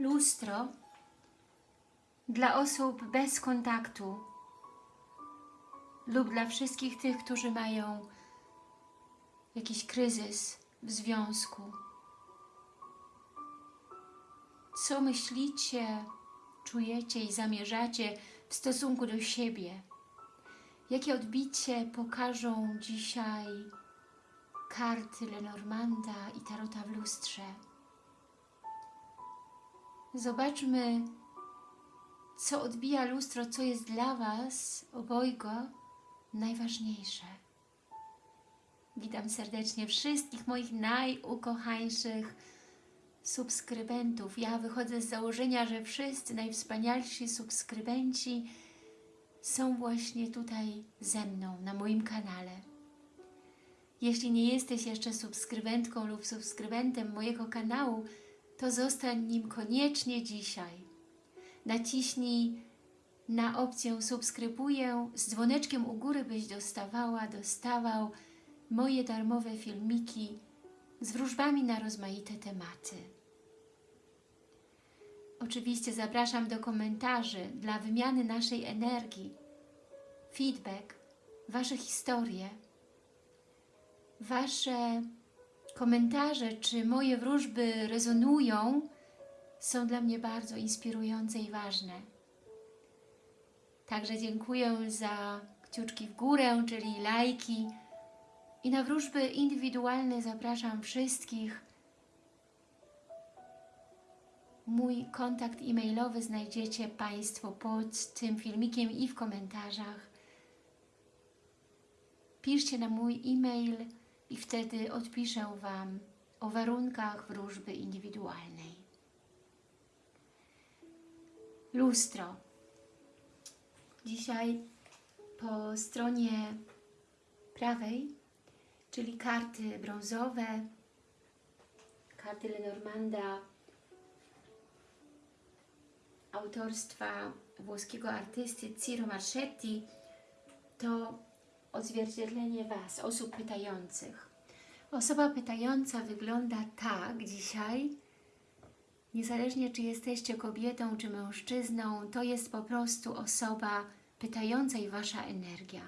lustro dla osób bez kontaktu lub dla wszystkich tych, którzy mają jakiś kryzys w związku. Co myślicie, czujecie i zamierzacie w stosunku do siebie? Jakie odbicie pokażą dzisiaj karty Lenormanda i Tarota w lustrze? Zobaczmy, co odbija lustro, co jest dla Was obojga najważniejsze. Witam serdecznie wszystkich moich najukochańszych subskrybentów. Ja wychodzę z założenia, że wszyscy najwspanialsi subskrybenci są właśnie tutaj ze mną, na moim kanale. Jeśli nie jesteś jeszcze subskrybentką lub subskrybentem mojego kanału, to zostań nim koniecznie dzisiaj. Naciśnij na opcję subskrybuję z dzwoneczkiem u góry, byś dostawała, dostawał moje darmowe filmiki z wróżbami na rozmaite tematy. Oczywiście zapraszam do komentarzy dla wymiany naszej energii, feedback, Wasze historie, Wasze komentarze, czy moje wróżby rezonują, są dla mnie bardzo inspirujące i ważne. Także dziękuję za kciuczki w górę, czyli lajki. I na wróżby indywidualne zapraszam wszystkich. Mój kontakt e-mailowy znajdziecie Państwo pod tym filmikiem i w komentarzach. Piszcie na mój e-mail i wtedy odpiszę Wam o warunkach wróżby indywidualnej. Lustro. Dzisiaj po stronie prawej, czyli karty brązowe, karty Lenormanda, autorstwa włoskiego artysty Ciro Marchetti, to odzwierciedlenie Was, osób pytających. Osoba pytająca wygląda tak dzisiaj, niezależnie czy jesteście kobietą czy mężczyzną, to jest po prostu osoba pytająca i Wasza energia.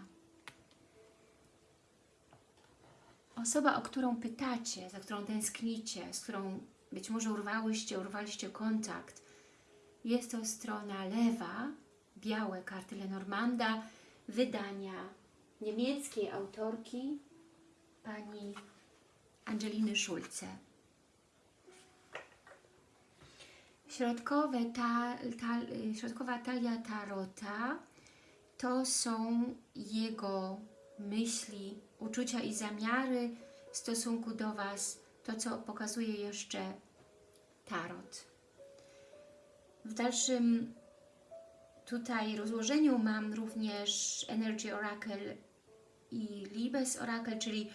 Osoba, o którą pytacie, za którą tęsknicie, z którą być może urwałyście, urwaliście kontakt, jest to strona lewa, białe karty Lenormanda, wydania niemieckiej autorki pani Angeliny Schulze. Środkowe ta, ta, środkowa talia Tarota to są jego myśli, uczucia i zamiary w stosunku do Was, to co pokazuje jeszcze Tarot. W dalszym tutaj rozłożeniu mam również Energy Oracle i Libes Oracle, czyli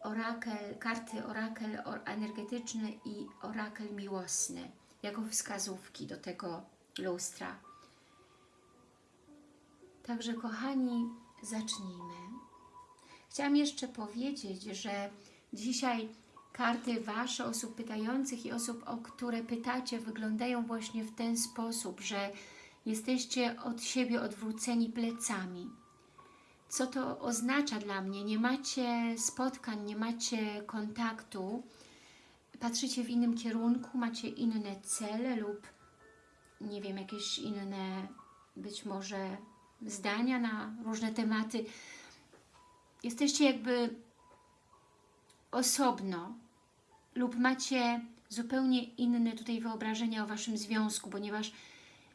orakel, karty orakel energetyczny i orakel miłosny, jako wskazówki do tego lustra. Także kochani, zacznijmy. Chciałam jeszcze powiedzieć, że dzisiaj karty Wasze, osób pytających i osób, o które pytacie, wyglądają właśnie w ten sposób, że jesteście od siebie odwróceni plecami. Co to oznacza dla mnie? Nie macie spotkań, nie macie kontaktu, patrzycie w innym kierunku, macie inne cele lub nie wiem, jakieś inne być może zdania na różne tematy. Jesteście jakby osobno lub macie zupełnie inne tutaj wyobrażenia o Waszym związku, ponieważ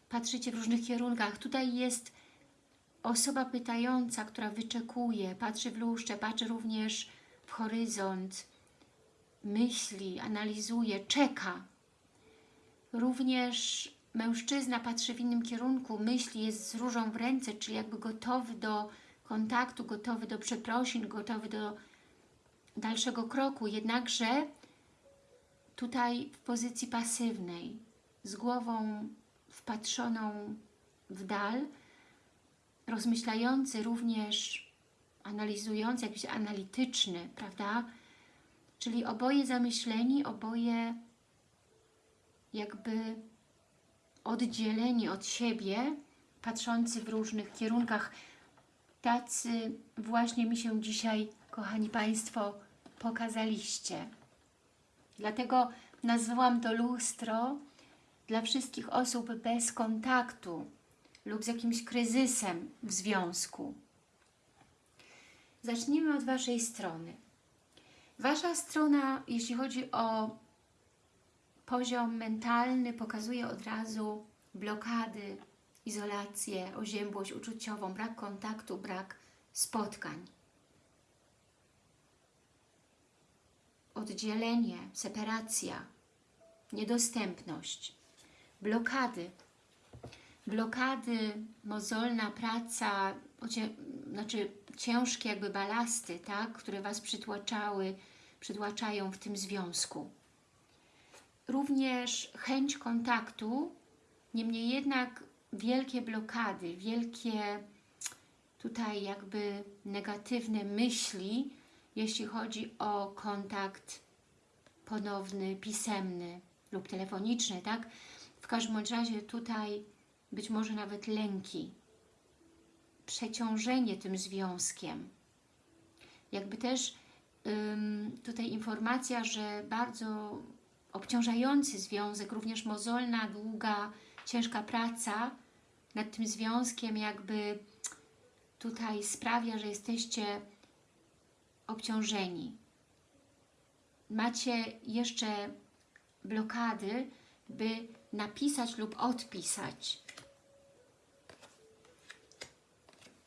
patrzycie w różnych kierunkach. Tutaj jest osoba pytająca, która wyczekuje, patrzy w lustrze, patrzy również w horyzont, myśli, analizuje, czeka. Również mężczyzna patrzy w innym kierunku, myśli, jest z różą w ręce, czyli jakby gotowy do kontaktu, gotowy do przeprosin, gotowy do dalszego kroku, jednakże tutaj w pozycji pasywnej, z głową wpatrzoną w dal, rozmyślający również, analizujący, jakiś analityczny, prawda? Czyli oboje zamyśleni, oboje jakby oddzieleni od siebie, patrzący w różnych kierunkach. Tacy właśnie mi się dzisiaj, kochani Państwo, pokazaliście. Dlatego nazwałam to lustro dla wszystkich osób bez kontaktu lub z jakimś kryzysem w związku. Zacznijmy od Waszej strony. Wasza strona, jeśli chodzi o poziom mentalny, pokazuje od razu blokady, izolację, oziębłość uczuciową, brak kontaktu, brak spotkań. Oddzielenie, separacja, niedostępność, blokady. Blokady, mozolna praca, znaczy ciężkie jakby balasty, tak, które Was przytłaczały, przytłaczają w tym związku. Również chęć kontaktu, niemniej jednak wielkie blokady, wielkie tutaj jakby negatywne myśli, jeśli chodzi o kontakt ponowny, pisemny lub telefoniczny, tak? W każdym razie tutaj być może nawet lęki, przeciążenie tym związkiem. Jakby też ym, tutaj informacja, że bardzo obciążający związek, również mozolna, długa, ciężka praca nad tym związkiem jakby tutaj sprawia, że jesteście obciążeni. Macie jeszcze blokady, by napisać lub odpisać.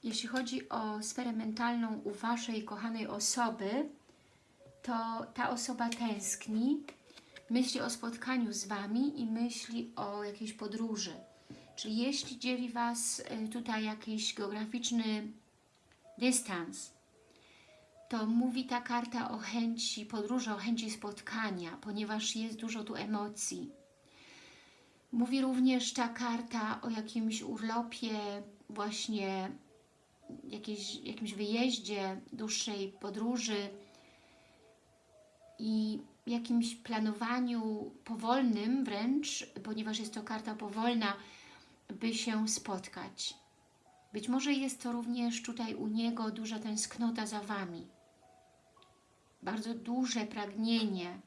Jeśli chodzi o sferę mentalną u Waszej kochanej osoby, to ta osoba tęskni, myśli o spotkaniu z Wami i myśli o jakiejś podróży. Czyli jeśli dzieli Was y, tutaj jakiś geograficzny dystans, to mówi ta karta o chęci podróży, o chęci spotkania, ponieważ jest dużo tu emocji. Mówi również ta karta o jakimś urlopie, właśnie jakiejś, jakimś wyjeździe, dłuższej podróży i jakimś planowaniu powolnym wręcz, ponieważ jest to karta powolna, by się spotkać. Być może jest to również tutaj u niego duża tęsknota za Wami. Bardzo duże pragnienie,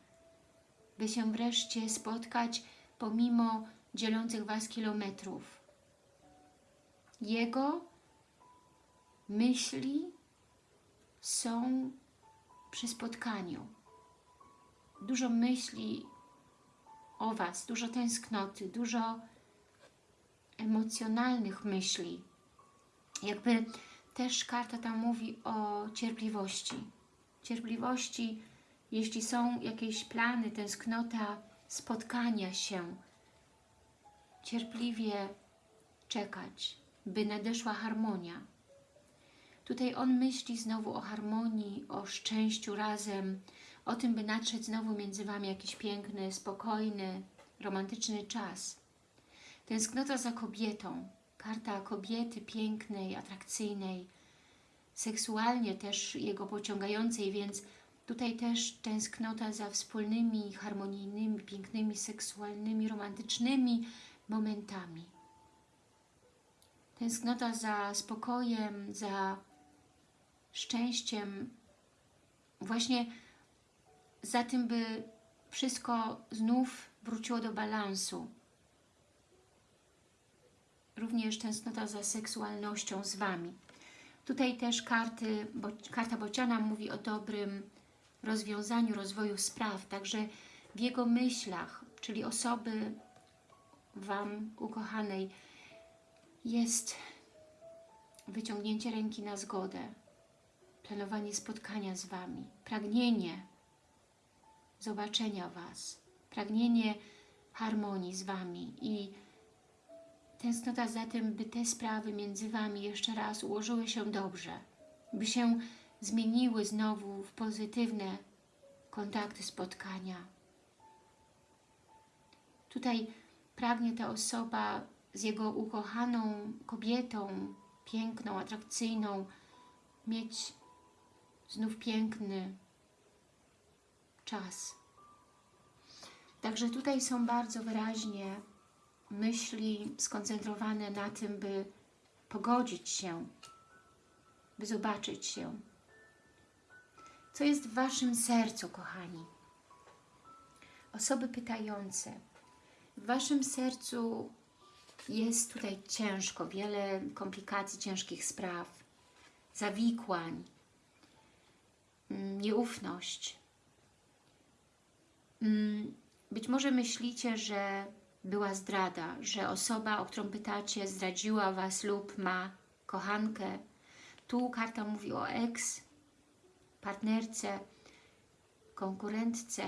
by się wreszcie spotkać pomimo dzielących Was kilometrów. Jego myśli są przy spotkaniu. Dużo myśli o Was, dużo tęsknoty, dużo emocjonalnych myśli. Jakby też karta tam mówi o cierpliwości. Cierpliwości, jeśli są jakieś plany, tęsknota spotkania się, cierpliwie czekać, by nadeszła harmonia. Tutaj on myśli znowu o harmonii, o szczęściu razem, o tym, by nadszedł znowu między Wami jakiś piękny, spokojny, romantyczny czas. Tęsknota za kobietą, karta kobiety pięknej, atrakcyjnej, seksualnie też jego pociągającej, więc tutaj też tęsknota za wspólnymi, harmonijnymi, pięknymi, seksualnymi, romantycznymi momentami. Tęsknota za spokojem, za szczęściem, właśnie za tym, by wszystko znów wróciło do balansu. Również tęsknota za seksualnością z Wami. Tutaj też karty, bo, karta Bociana mówi o dobrym rozwiązaniu, rozwoju spraw, także w jego myślach, czyli osoby Wam, ukochanej, jest wyciągnięcie ręki na zgodę, planowanie spotkania z Wami, pragnienie zobaczenia Was, pragnienie harmonii z Wami. I tęsknota za tym, by te sprawy między Wami jeszcze raz ułożyły się dobrze, by się zmieniły znowu w pozytywne kontakty, spotkania. Tutaj pragnie ta osoba z jego ukochaną kobietą, piękną, atrakcyjną, mieć znów piękny czas. Także tutaj są bardzo wyraźnie myśli skoncentrowane na tym, by pogodzić się, by zobaczyć się. Co jest w Waszym sercu, kochani? Osoby pytające. W Waszym sercu jest tutaj ciężko, wiele komplikacji, ciężkich spraw, zawikłań, nieufność. Mm, Być może myślicie, że była zdrada, że osoba, o którą pytacie, zdradziła Was lub ma kochankę. Tu karta mówi o ex, partnerce, konkurentce,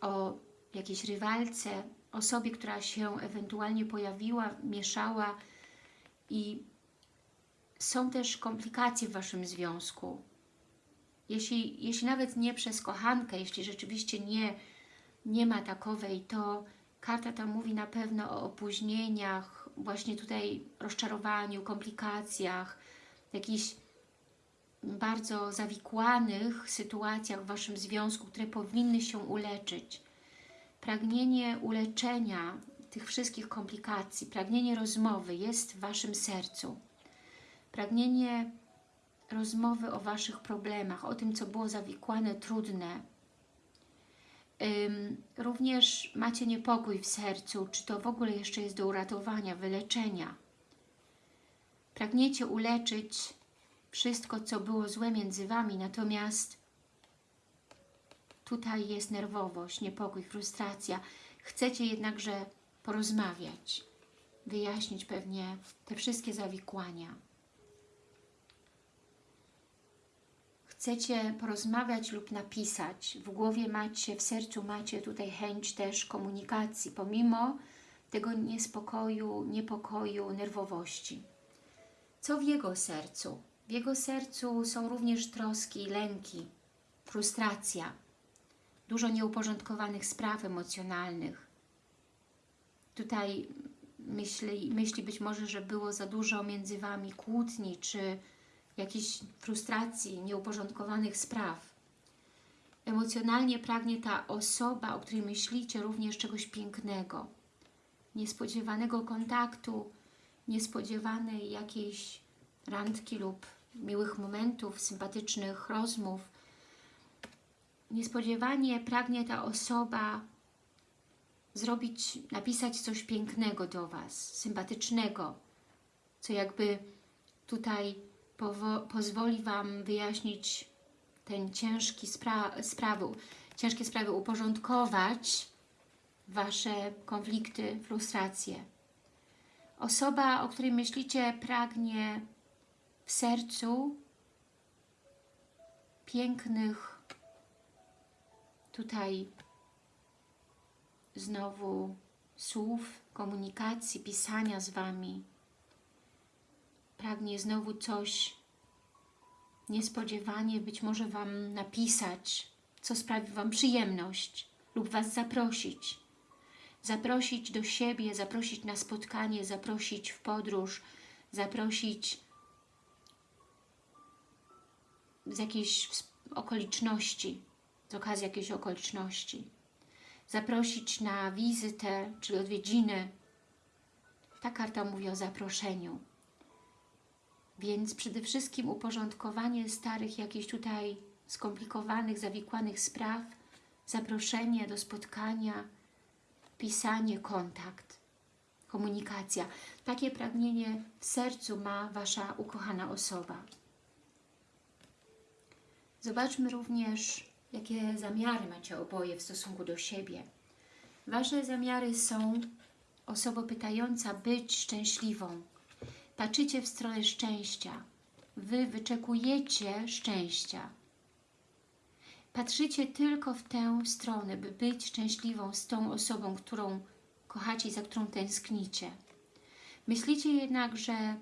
o jakiejś rywalce, osobie, która się ewentualnie pojawiła, mieszała i są też komplikacje w Waszym związku. Jeśli, jeśli nawet nie przez kochankę, jeśli rzeczywiście nie, nie ma takowej, to karta ta mówi na pewno o opóźnieniach, właśnie tutaj rozczarowaniu, komplikacjach, jakichś bardzo zawikłanych sytuacjach w Waszym związku, które powinny się uleczyć. Pragnienie uleczenia tych wszystkich komplikacji, pragnienie rozmowy jest w Waszym sercu. Pragnienie rozmowy o Waszych problemach, o tym, co było zawikłane, trudne. Również macie niepokój w sercu, czy to w ogóle jeszcze jest do uratowania, wyleczenia. Pragniecie uleczyć wszystko, co było złe między Wami, natomiast tutaj jest nerwowość, niepokój, frustracja. Chcecie jednakże porozmawiać, wyjaśnić pewnie te wszystkie zawikłania. Chcecie porozmawiać lub napisać. W głowie macie, w sercu macie tutaj chęć też komunikacji, pomimo tego niespokoju, niepokoju, nerwowości. Co w jego sercu? W jego sercu są również troski, lęki, frustracja, dużo nieuporządkowanych spraw emocjonalnych. Tutaj myśli, myśli być może, że było za dużo między Wami kłótni, czy jakiejś frustracji, nieuporządkowanych spraw. Emocjonalnie pragnie ta osoba, o której myślicie, również czegoś pięknego, niespodziewanego kontaktu, niespodziewanej jakiejś randki lub miłych momentów, sympatycznych rozmów. Niespodziewanie pragnie ta osoba zrobić, napisać coś pięknego do Was, sympatycznego, co jakby tutaj pozwoli Wam wyjaśnić ten ciężki spra sprawy, ciężkie sprawy, uporządkować Wasze konflikty, frustracje. Osoba, o której myślicie, pragnie w sercu pięknych tutaj znowu słów, komunikacji, pisania z Wami. Pragnie znowu coś niespodziewanie być może Wam napisać, co sprawi Wam przyjemność lub Was zaprosić. Zaprosić do siebie, zaprosić na spotkanie, zaprosić w podróż, zaprosić z jakiejś okoliczności, z okazji jakiejś okoliczności. Zaprosić na wizytę, czy odwiedziny. Ta karta mówi o zaproszeniu. Więc przede wszystkim uporządkowanie starych jakichś tutaj skomplikowanych, zawikłanych spraw, zaproszenie do spotkania, pisanie, kontakt, komunikacja. Takie pragnienie w sercu ma Wasza ukochana osoba. Zobaczmy również, jakie zamiary macie oboje w stosunku do siebie. Wasze zamiary są, osoba pytająca, być szczęśliwą. Patrzycie w stronę szczęścia. Wy wyczekujecie szczęścia. Patrzycie tylko w tę stronę, by być szczęśliwą z tą osobą, którą kochacie i za którą tęsknicie. Myślicie jednak, że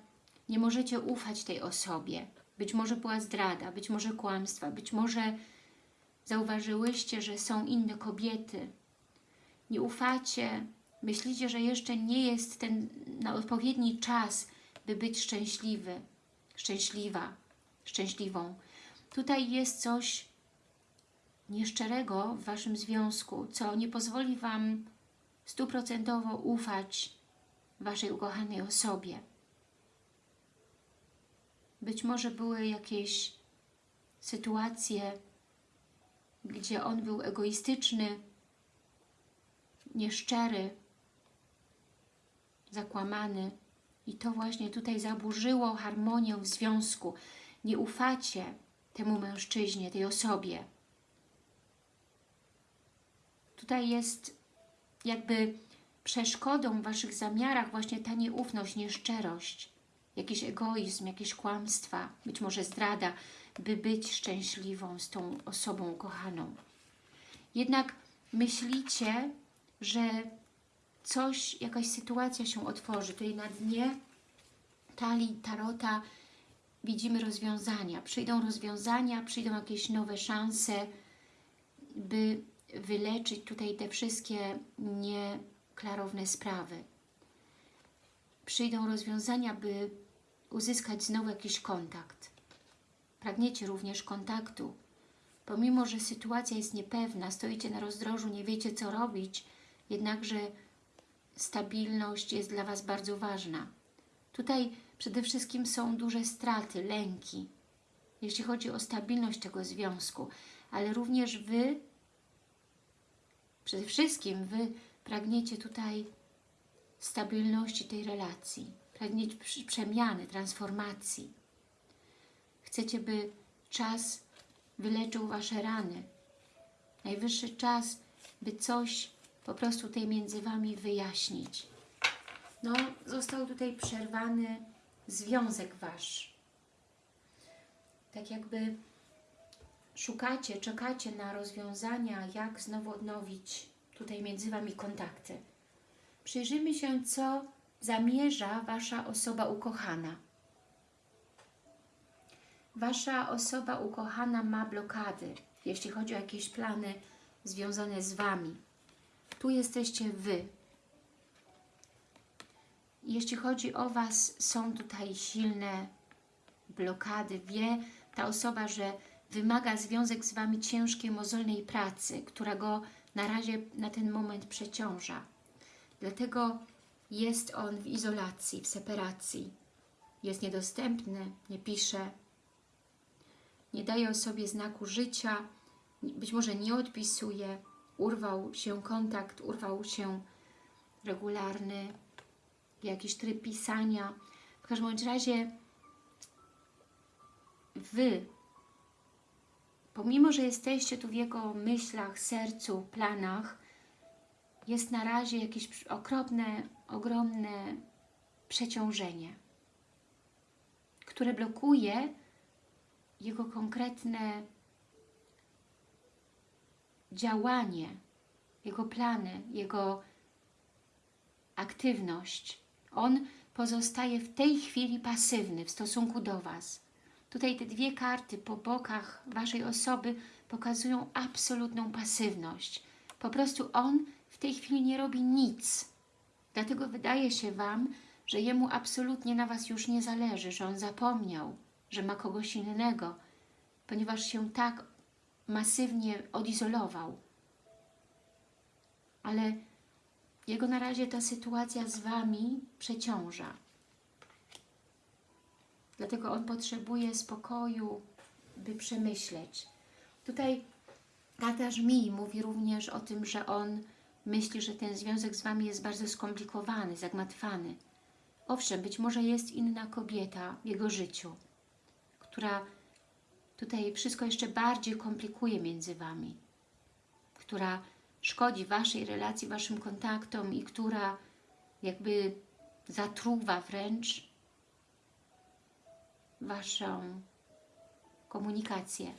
nie możecie ufać tej osobie, być może była zdrada, być może kłamstwa, być może zauważyłyście, że są inne kobiety. Nie ufacie, myślicie, że jeszcze nie jest ten na odpowiedni czas, by być szczęśliwy, szczęśliwa, szczęśliwą. Tutaj jest coś nieszczerego w Waszym związku, co nie pozwoli Wam stuprocentowo ufać Waszej ukochanej osobie. Być może były jakieś sytuacje, gdzie on był egoistyczny, nieszczery, zakłamany i to właśnie tutaj zaburzyło harmonię w związku. Nie ufacie temu mężczyźnie, tej osobie. Tutaj jest jakby przeszkodą w Waszych zamiarach właśnie ta nieufność, nieszczerość, jakiś egoizm, jakieś kłamstwa, być może zdrada, by być szczęśliwą z tą osobą kochaną. Jednak myślicie, że coś, jakaś sytuacja się otworzy. Tutaj na dnie talii Tarota widzimy rozwiązania. Przyjdą rozwiązania, przyjdą jakieś nowe szanse, by wyleczyć tutaj te wszystkie nieklarowne sprawy. Przyjdą rozwiązania, by uzyskać znowu jakiś kontakt. Pragniecie również kontaktu. Pomimo, że sytuacja jest niepewna, stoicie na rozdrożu, nie wiecie co robić, jednakże stabilność jest dla Was bardzo ważna. Tutaj przede wszystkim są duże straty, lęki, jeśli chodzi o stabilność tego związku, ale również Wy, przede wszystkim Wy pragniecie tutaj stabilności tej relacji, pragniecie przemiany, transformacji. Chcecie, by czas wyleczył Wasze rany. Najwyższy czas, by coś po prostu tutaj między Wami wyjaśnić. No, został tutaj przerwany związek Wasz. Tak jakby szukacie, czekacie na rozwiązania, jak znowu odnowić tutaj między Wami kontakty. Przyjrzyjmy się, co zamierza Wasza osoba ukochana. Wasza osoba ukochana ma blokady, jeśli chodzi o jakieś plany związane z Wami. Tu jesteście Wy. Jeśli chodzi o Was, są tutaj silne blokady. Wie ta osoba, że wymaga związek z Wami ciężkiej, mozolnej pracy, która go na razie na ten moment przeciąża. Dlatego jest on w izolacji, w separacji. Jest niedostępny, nie pisze, nie daje o sobie znaku życia, być może nie odpisuje, urwał się kontakt, urwał się regularny jakiś tryb pisania. W każdym razie Wy, pomimo, że jesteście tu w Jego myślach, sercu, planach, jest na razie jakieś okropne, ogromne przeciążenie, które blokuje Jego konkretne działanie, jego plany, jego aktywność. On pozostaje w tej chwili pasywny w stosunku do Was. Tutaj te dwie karty po bokach Waszej osoby pokazują absolutną pasywność. Po prostu on w tej chwili nie robi nic. Dlatego wydaje się Wam, że jemu absolutnie na Was już nie zależy, że on zapomniał, że ma kogoś innego, ponieważ się tak masywnie odizolował. Ale jego na razie ta sytuacja z Wami przeciąża. Dlatego on potrzebuje spokoju, by przemyśleć. Tutaj tata Żmii mówi również o tym, że on myśli, że ten związek z Wami jest bardzo skomplikowany, zagmatwany. Owszem, być może jest inna kobieta w jego życiu, która tutaj wszystko jeszcze bardziej komplikuje między Wami, która szkodzi Waszej relacji, Waszym kontaktom i która jakby zatruwa wręcz Waszą komunikację.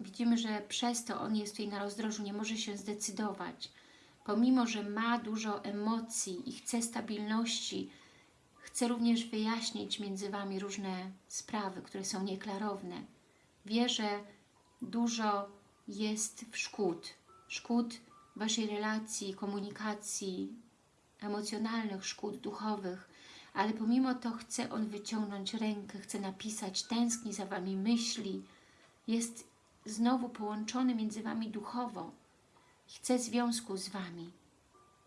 Widzimy, że przez to on jest tutaj na rozdrożu, nie może się zdecydować. Pomimo, że ma dużo emocji i chce stabilności, Chcę również wyjaśnić między Wami różne sprawy, które są nieklarowne. Wie, że dużo jest szkód. Szkód Waszej relacji, komunikacji, emocjonalnych szkód duchowych, ale pomimo to chce On wyciągnąć rękę, chce napisać, tęskni za Wami, myśli, jest znowu połączony między Wami duchowo. Chce związku z Wami.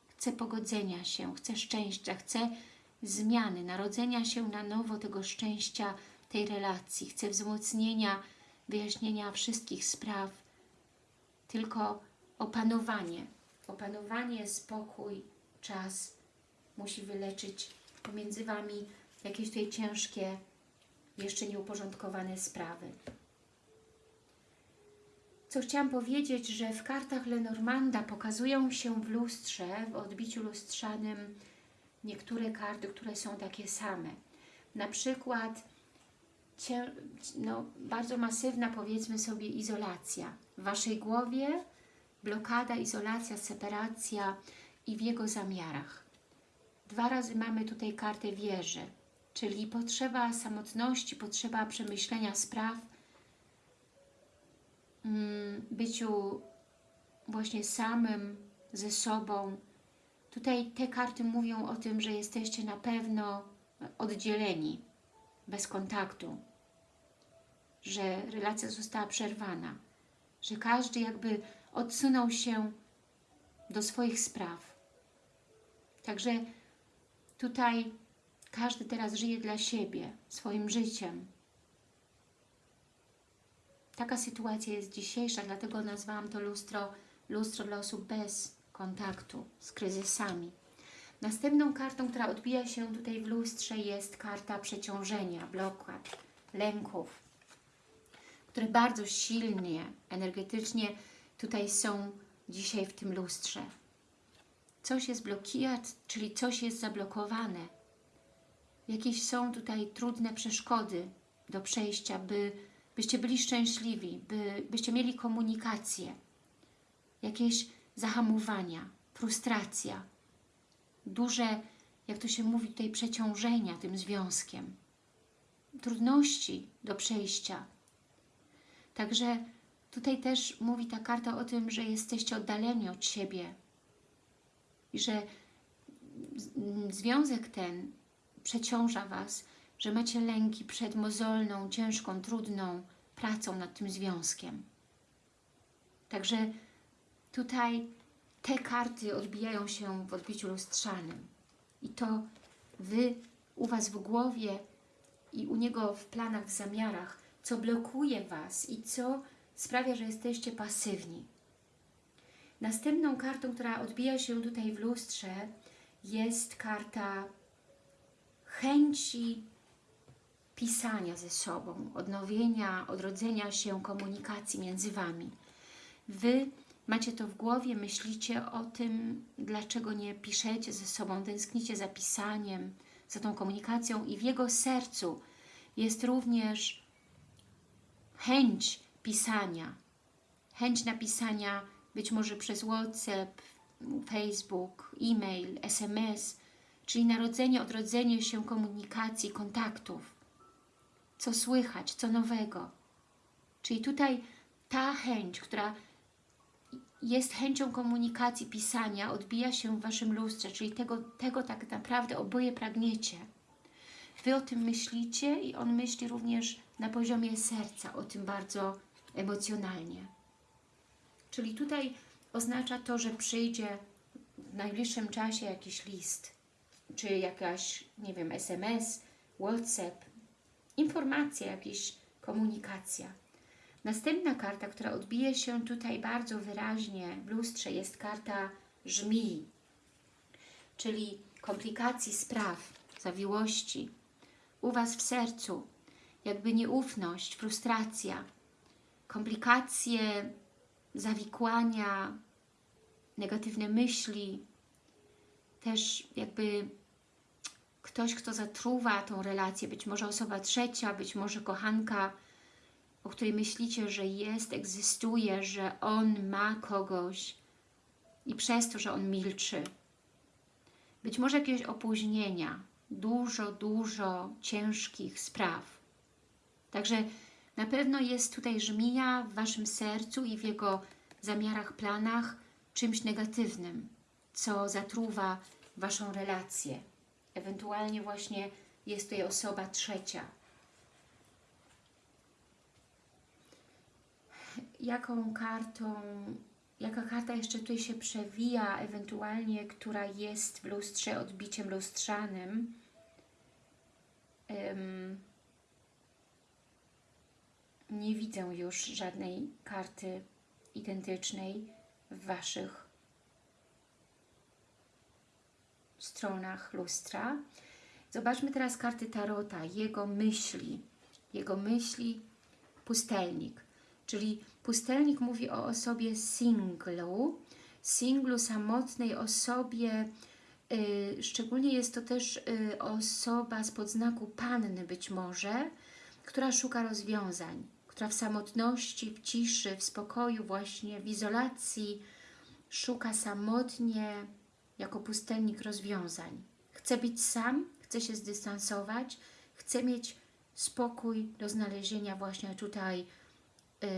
Chce pogodzenia się, chce szczęścia, chce zmiany, narodzenia się na nowo tego szczęścia, tej relacji. Chce wzmocnienia, wyjaśnienia wszystkich spraw. Tylko opanowanie. Opanowanie, spokój, czas musi wyleczyć pomiędzy Wami jakieś tutaj ciężkie, jeszcze nieuporządkowane sprawy. Co chciałam powiedzieć, że w kartach Lenormanda pokazują się w lustrze, w odbiciu lustrzanym niektóre karty, które są takie same. Na przykład no, bardzo masywna, powiedzmy sobie, izolacja. W Waszej głowie blokada, izolacja, separacja i w jego zamiarach. Dwa razy mamy tutaj kartę wieży, czyli potrzeba samotności, potrzeba przemyślenia spraw, mm, byciu właśnie samym ze sobą. Tutaj te karty mówią o tym, że jesteście na pewno oddzieleni, bez kontaktu, że relacja została przerwana, że każdy jakby odsunął się do swoich spraw. Także tutaj każdy teraz żyje dla siebie, swoim życiem. Taka sytuacja jest dzisiejsza, dlatego nazwałam to lustro, lustro dla osób bez kontaktu z kryzysami. Następną kartą, która odbija się tutaj w lustrze jest karta przeciążenia, blokad, lęków, które bardzo silnie, energetycznie tutaj są dzisiaj w tym lustrze. Coś jest blokijat, czyli coś jest zablokowane. Jakieś są tutaj trudne przeszkody do przejścia, by, byście byli szczęśliwi, by, byście mieli komunikację. Jakieś zahamowania, frustracja, duże, jak to się mówi tutaj, przeciążenia tym związkiem, trudności do przejścia. Także tutaj też mówi ta karta o tym, że jesteście oddaleni od siebie i że związek ten przeciąża Was, że macie lęki przed mozolną, ciężką, trudną pracą nad tym związkiem. Także tutaj te karty odbijają się w odbiciu lustrzanym. I to Wy u Was w głowie i u Niego w planach, w zamiarach, co blokuje Was i co sprawia, że jesteście pasywni. Następną kartą, która odbija się tutaj w lustrze jest karta chęci pisania ze sobą, odnowienia, odrodzenia się komunikacji między Wami. Wy macie to w głowie, myślicie o tym, dlaczego nie piszecie ze sobą, tęsknicie za pisaniem, za tą komunikacją i w jego sercu jest również chęć pisania, chęć napisania być może przez WhatsApp, Facebook, e-mail, SMS, czyli narodzenie, odrodzenie się komunikacji, kontaktów. Co słychać, co nowego. Czyli tutaj ta chęć, która jest chęcią komunikacji, pisania, odbija się w Waszym lustrze, czyli tego, tego tak naprawdę oboje pragniecie. Wy o tym myślicie i on myśli również na poziomie serca, o tym bardzo emocjonalnie. Czyli tutaj oznacza to, że przyjdzie w najbliższym czasie jakiś list, czy jakaś, nie wiem, SMS, WhatsApp, informacja, jakaś komunikacja. Następna karta, która odbije się tutaj bardzo wyraźnie w lustrze, jest karta żmii, czyli komplikacji spraw, zawiłości. U Was w sercu jakby nieufność, frustracja, komplikacje, zawikłania, negatywne myśli, też jakby ktoś, kto zatruwa tą relację, być może osoba trzecia, być może kochanka, o której myślicie, że jest, egzystuje, że on ma kogoś i przez to, że on milczy. Być może jakieś opóźnienia, dużo, dużo ciężkich spraw. Także na pewno jest tutaj żmija w Waszym sercu i w jego zamiarach, planach czymś negatywnym, co zatruwa Waszą relację. Ewentualnie właśnie jest tutaj osoba trzecia. Jaką kartą, jaka karta jeszcze tutaj się przewija, ewentualnie, która jest w lustrze odbiciem lustrzanym. Ym, nie widzę już żadnej karty identycznej w Waszych stronach lustra. Zobaczmy teraz karty Tarota, jego myśli, jego myśli, pustelnik. Czyli pustelnik mówi o osobie singlu, singlu, samotnej osobie, yy, szczególnie jest to też yy, osoba z podznaku panny być może, która szuka rozwiązań, która w samotności, w ciszy, w spokoju, właśnie w izolacji szuka samotnie jako pustelnik rozwiązań. Chce być sam, chce się zdystansować, chce mieć spokój do znalezienia właśnie tutaj y,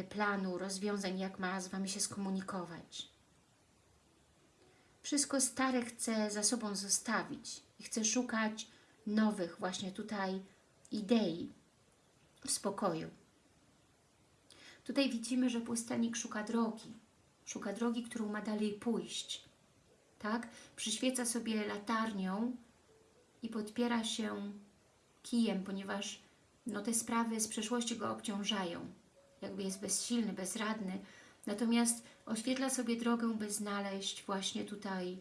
planu, rozwiązań, jak ma z Wami się skomunikować. Wszystko stare chce za sobą zostawić i chce szukać nowych właśnie tutaj idei w spokoju. Tutaj widzimy, że pustelnik szuka drogi. Szuka drogi, którą ma dalej pójść. Tak? Przyświeca sobie latarnią i podpiera się kijem, ponieważ no, te sprawy z przeszłości go obciążają. Jakby jest bezsilny, bezradny. Natomiast oświetla sobie drogę, by znaleźć właśnie tutaj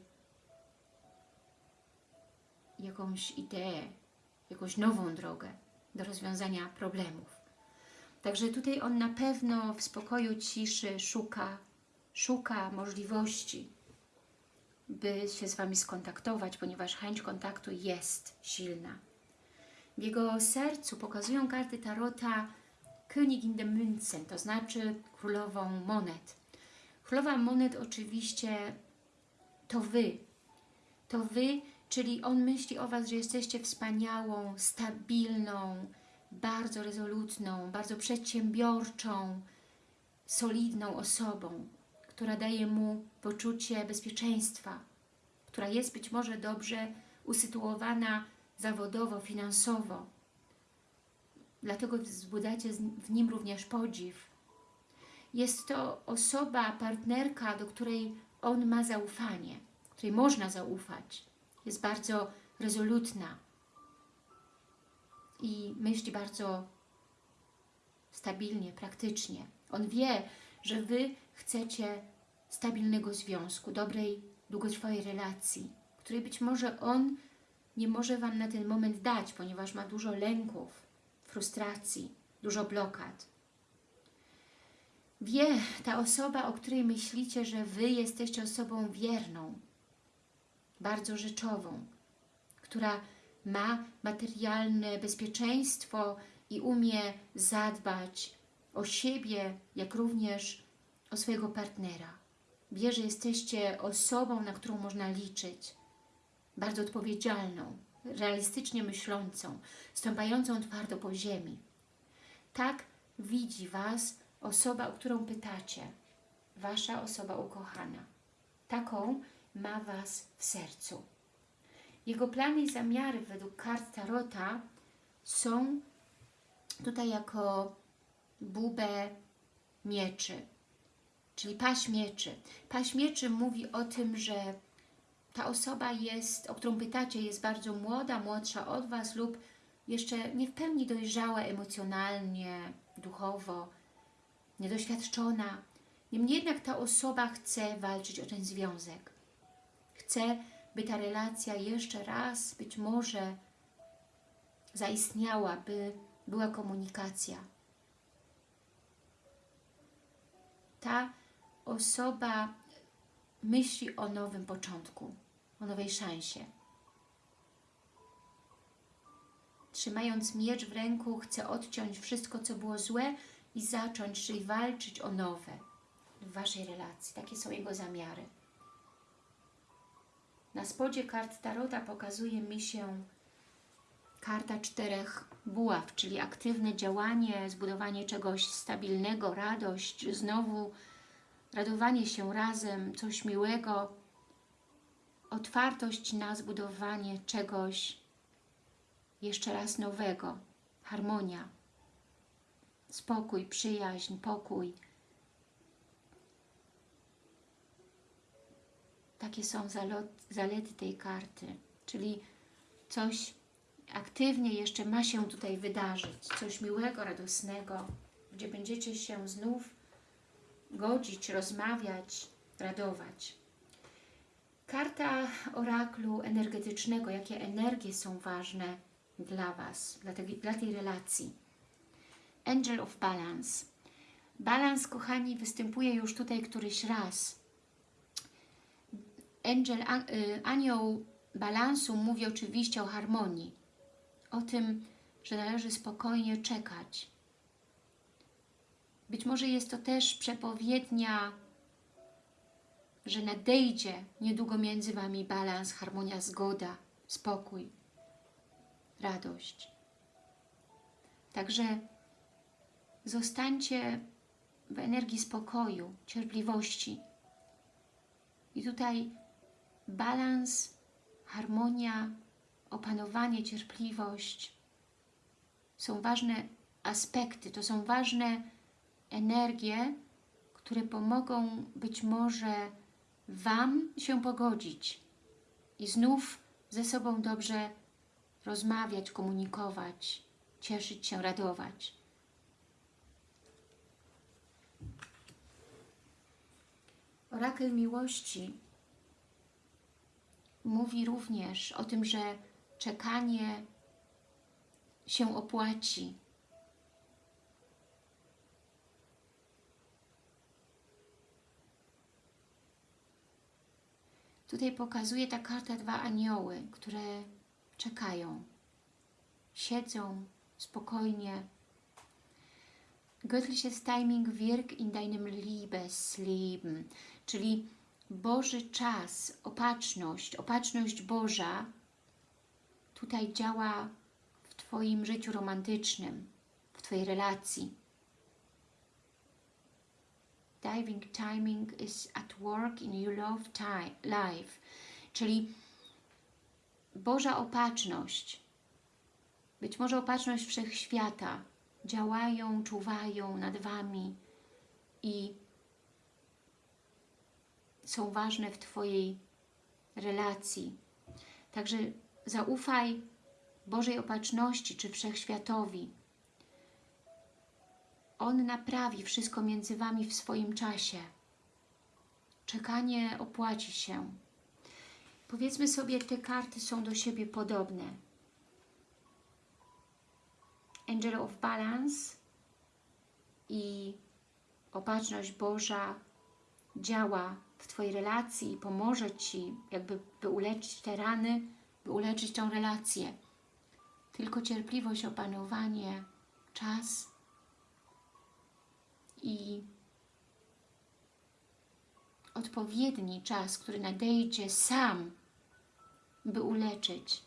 jakąś ideę, jakąś nową drogę do rozwiązania problemów. Także tutaj on na pewno w spokoju, ciszy szuka, szuka możliwości, by się z Wami skontaktować, ponieważ chęć kontaktu jest silna. W jego sercu pokazują karty Tarota Königin de Münzen, to znaczy królową monet. Królowa monet oczywiście to Wy. To Wy, czyli on myśli o Was, że jesteście wspaniałą, stabilną, bardzo rezolutną, bardzo przedsiębiorczą, solidną osobą, która daje mu poczucie bezpieczeństwa, która jest być może dobrze usytuowana zawodowo, finansowo. Dlatego wzbudzacie w nim również podziw. Jest to osoba, partnerka, do której on ma zaufanie, której można zaufać. Jest bardzo rezolutna i myśli bardzo stabilnie, praktycznie. On wie, że Wy chcecie stabilnego związku, dobrej, długotrwałej relacji, której być może on nie może Wam na ten moment dać, ponieważ ma dużo lęków, frustracji, dużo blokad. Wie ta osoba, o której myślicie, że Wy jesteście osobą wierną, bardzo rzeczową, która ma materialne bezpieczeństwo i umie zadbać o siebie, jak również o swojego partnera. Wie, że jesteście osobą, na którą można liczyć, bardzo odpowiedzialną, realistycznie myślącą, stąpającą twardo po ziemi. Tak widzi Was osoba, o którą pytacie, Wasza osoba ukochana. Taką ma Was w sercu. Jego plany i zamiary według kart Tarota są tutaj jako bubę mieczy, czyli paść mieczy. Paść mieczy mówi o tym, że ta osoba jest, o którą pytacie, jest bardzo młoda, młodsza od Was lub jeszcze nie w pełni dojrzała emocjonalnie, duchowo, niedoświadczona. Niemniej jednak ta osoba chce walczyć o ten związek. Chce, by ta relacja jeszcze raz być może zaistniała, by była komunikacja. Ta osoba myśli o nowym początku, o nowej szansie. Trzymając miecz w ręku, chce odciąć wszystko, co było złe i zacząć, czyli walczyć o nowe w Waszej relacji. Takie są jego zamiary. Na spodzie kart Tarota pokazuje mi się karta czterech buław, czyli aktywne działanie, zbudowanie czegoś stabilnego, radość, znowu radowanie się razem, coś miłego, otwartość na zbudowanie czegoś jeszcze raz nowego, harmonia, spokój, przyjaźń, pokój. Takie są zalety tej karty, czyli coś aktywnie jeszcze ma się tutaj wydarzyć, coś miłego, radosnego, gdzie będziecie się znów godzić, rozmawiać, radować. Karta oraklu energetycznego. Jakie energie są ważne dla Was, dla tej, dla tej relacji. Angel of Balance. Balans, kochani, występuje już tutaj któryś raz. Angel, an, y, anioł balansu mówi oczywiście o harmonii. O tym, że należy spokojnie czekać. Być może jest to też przepowiednia, że nadejdzie niedługo między Wami balans, harmonia, zgoda, spokój, radość. Także zostańcie w energii spokoju, cierpliwości. I tutaj balans, harmonia, opanowanie, cierpliwość są ważne aspekty, to są ważne energie, które pomogą być może Wam się pogodzić i znów ze sobą dobrze rozmawiać, komunikować, cieszyć się, radować. Orakel miłości mówi również o tym, że czekanie się opłaci. Tutaj pokazuje ta karta dwa anioły, które czekają. Siedzą spokojnie. Göttliches Timing wirkt in deinem Liebesleben, czyli Boży czas, opatrzność, opatrzność Boża tutaj działa w Twoim życiu romantycznym, w Twojej relacji. Diving timing is at work in your love time, life, czyli Boża opatrzność, być może opatrzność Wszechświata, działają, czuwają nad Wami i są ważne w Twojej relacji. Także zaufaj Bożej Opatrzności czy Wszechświatowi. On naprawi wszystko między Wami w swoim czasie. Czekanie opłaci się. Powiedzmy sobie, te karty są do siebie podobne. Angel of Balance i Opatrzność Boża działa w Twojej relacji i pomoże Ci, jakby by uleczyć te rany, by uleczyć tą relację. Tylko cierpliwość, opanowanie, czas i odpowiedni czas, który nadejdzie sam, by uleczyć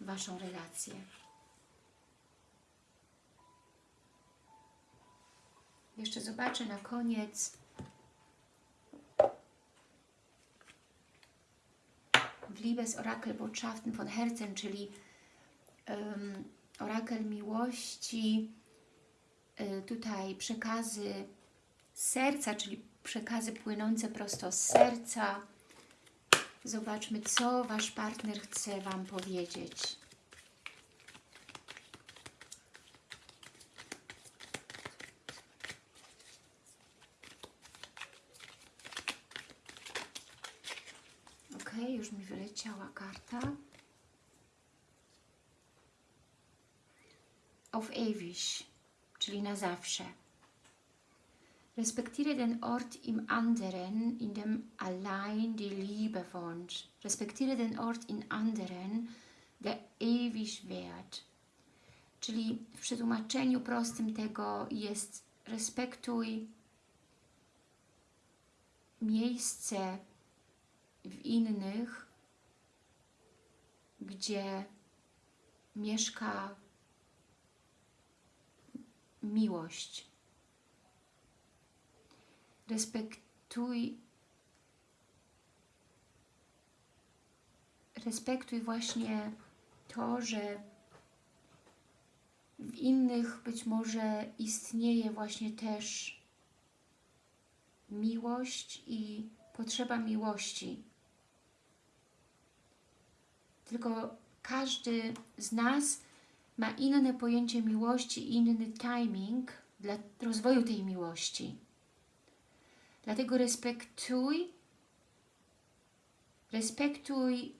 Waszą relację. Jeszcze zobaczę na koniec w Liebes Orakel Botschaften von Herzen, czyli um, orakel miłości, tutaj przekazy serca, czyli przekazy płynące prosto z serca. Zobaczmy, co Wasz partner chce Wam powiedzieć. Ok, już mi wyleciała karta. Auf ewig, czyli na zawsze. Respektiere den Ort im anderen, in dem allein die Liebe wohnt. Respektiere den Ort in anderen, der ewig währt. Czyli w przetłumaczeniu prostym tego jest respektuj miejsce w innych, gdzie mieszka miłość. Respektuj respektuj właśnie to, że w innych być może istnieje właśnie też miłość i potrzeba miłości. tylko każdy z nas ma inne pojęcie miłości, inny timing dla rozwoju tej miłości. Dlatego respektuj, respektuj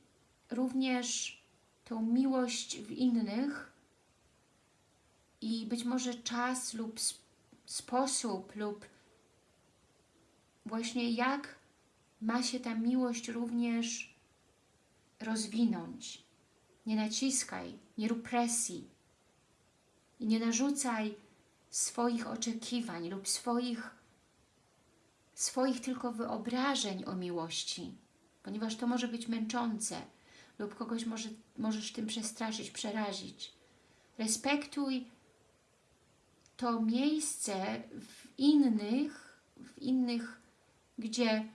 również tą miłość w innych i być może czas lub sp- sposób lub właśnie jak ma się ta miłość również rozwinąć. Nie naciskaj, nie rób presji i nie narzucaj swoich oczekiwań lub swoich, swoich tylko wyobrażeń o miłości, ponieważ to może być męczące lub kogoś może, możesz tym przestraszyć, przerazić. Respektuj to miejsce w innych, w innych, gdzie,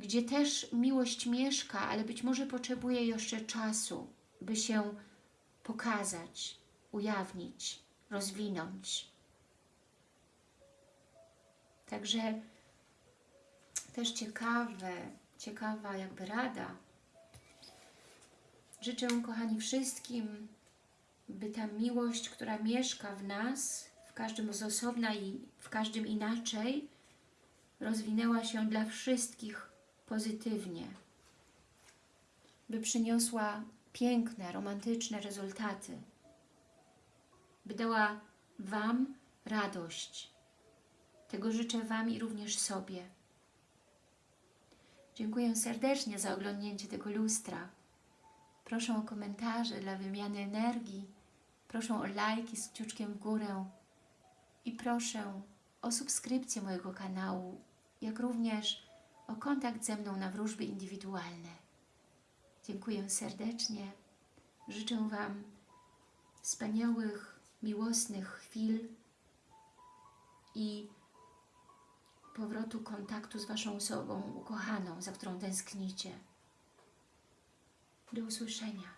gdzie też miłość mieszka, ale być może potrzebuje jeszcze czasu, by się pokazać, ujawnić, rozwinąć. Także też ciekawe, ciekawa jakby rada. Życzę, kochani, wszystkim, by ta miłość, która mieszka w nas, w każdym z osobna i w każdym inaczej, rozwinęła się dla wszystkich pozytywnie, by przyniosła piękne, romantyczne rezultaty, by dała Wam radość. Tego życzę Wam i również sobie. Dziękuję serdecznie za oglądnięcie tego lustra. Proszę o komentarze dla wymiany energii. Proszę o lajki z kciuczkiem w górę. I proszę o subskrypcję mojego kanału, jak również o kontakt ze mną na wróżby indywidualne. Dziękuję serdecznie. Życzę Wam wspaniałych, miłosnych chwil i powrotu kontaktu z Waszą osobą ukochaną, za którą tęsknicie. Do usłyszenia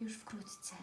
już wkrótce.